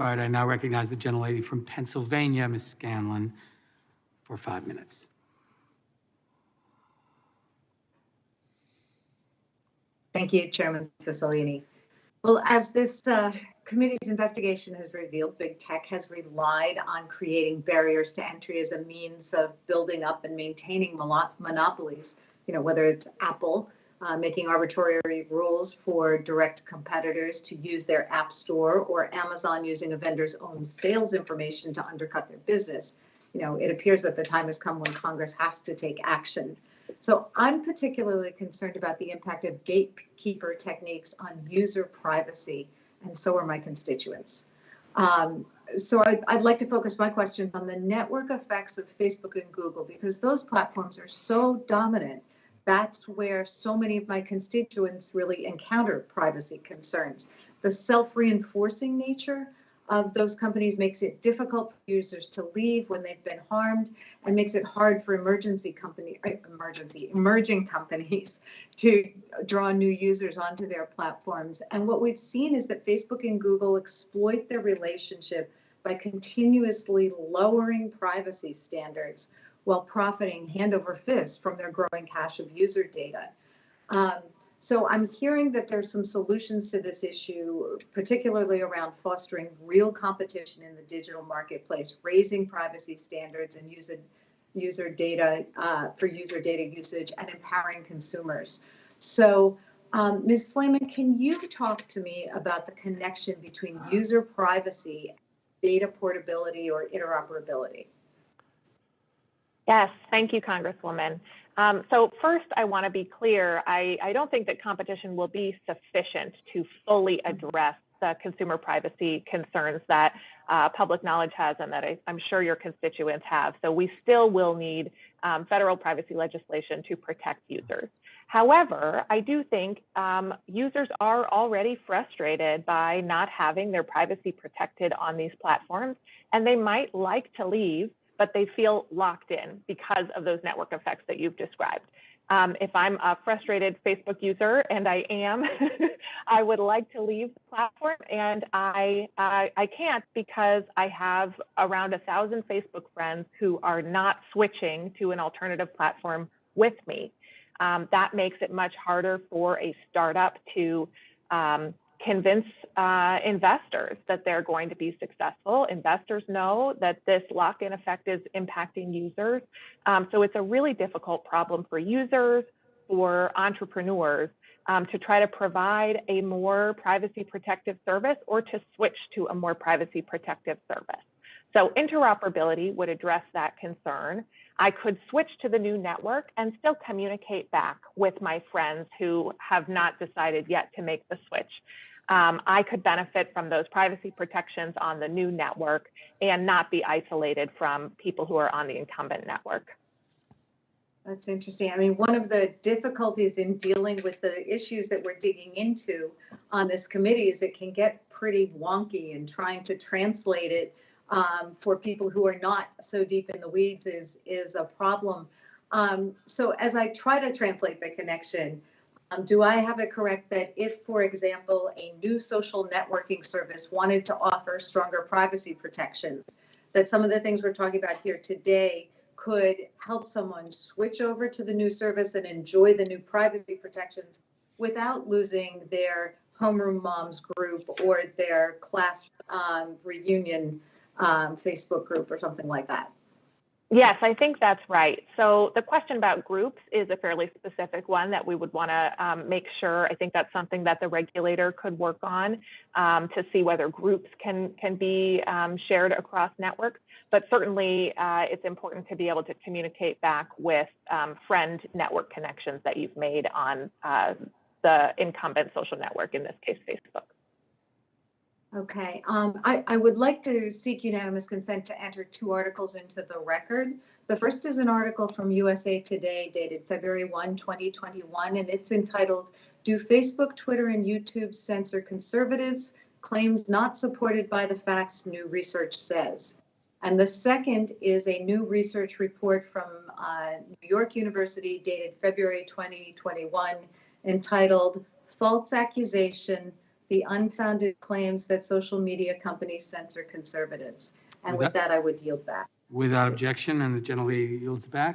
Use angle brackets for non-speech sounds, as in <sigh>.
All right, I now recognize the gentlelady from Pennsylvania, Ms. Scanlon, for five minutes. Thank you, Chairman Cicilline. Well, as this uh, committee's investigation has revealed, big tech has relied on creating barriers to entry as a means of building up and maintaining monopolies. You know, whether it's Apple uh, making arbitrary rules for direct competitors to use their app store or Amazon using a vendor's own sales information to undercut their business. You know, it appears that the time has come when Congress has to take action so I'm particularly concerned about the impact of gatekeeper techniques on user privacy, and so are my constituents. Um, so I'd, I'd, like to focus my questions on the network effects of Facebook and Google because those platforms are so dominant. That's where so many of my constituents really encounter privacy concerns. The self-reinforcing nature of those companies makes it difficult for users to leave when they've been harmed and makes it hard for emergency company uh, emergency emerging companies <laughs> to draw new users onto their platforms and what we've seen is that Facebook and Google exploit their relationship by continuously lowering privacy standards while profiting hand over fist from their growing cache of user data um, so I'm hearing that there's some solutions to this issue, particularly around fostering real competition in the digital marketplace, raising privacy standards and user, user data uh, for user data usage and empowering consumers. So um, Ms. Slaiman, can you talk to me about the connection between user privacy, data portability or interoperability? Yes, thank you, Congresswoman. Um, so first, I want to be clear. I, I, don't think that competition will be sufficient to fully address the consumer privacy concerns that uh, public knowledge has and that I, am sure your constituents have. So we still will need um, federal privacy legislation to protect users. However, I do think um, users are already frustrated by not having their privacy protected on these platforms, and they might like to leave but they feel locked in because of those network effects that you've described. Um, if I'm a frustrated Facebook user, and I am, <laughs> I would like to leave the platform, and I, I, I can't because I have around a thousand Facebook friends who are not switching to an alternative platform with me. Um, that makes it much harder for a startup to um, convince uh, investors that they're going to be successful. Investors know that this lock-in effect is impacting users. Um, so it's a really difficult problem for users, for entrepreneurs um, to try to provide a more privacy protective service or to switch to a more privacy protective service. So interoperability would address that concern. I could switch to the new network and still communicate back with my friends who have not decided yet to make the switch um, I could benefit from those privacy protections on the new network and not be isolated from people who are on the incumbent network. That's interesting. I mean, one of the difficulties in dealing with the issues that we're digging into on this committee is it can get pretty wonky and trying to translate it um, for people who are not so deep in the weeds is, is a problem. Um, so as I try to translate the connection, um, do I have it correct that if, for example, a new social networking service wanted to offer stronger privacy protections, that some of the things we're talking about here today could help someone switch over to the new service and enjoy the new privacy protections without losing their homeroom moms group or their class um, reunion um, Facebook group or something like that? Yes, I think that's right. So the question about groups is a fairly specific one that we would want to um, make sure. I think that's something that the regulator could work on um, to see whether groups can can be um, shared across networks. But certainly, uh, it's important to be able to communicate back with um, friend network connections that you've made on uh, the incumbent social network, in this case, Facebook. Okay, um, I, I would like to seek unanimous consent to enter two articles into the record. The first is an article from USA Today dated February 1, 2021, and it's entitled, Do Facebook, Twitter, and YouTube Censor Conservatives? Claims Not Supported by the Facts, New Research Says. And the second is a new research report from uh, New York University dated February 2021 entitled False Accusation the unfounded claims that social media companies censor conservatives. And with that, I would yield back. Without objection, and the gentlelady yields back.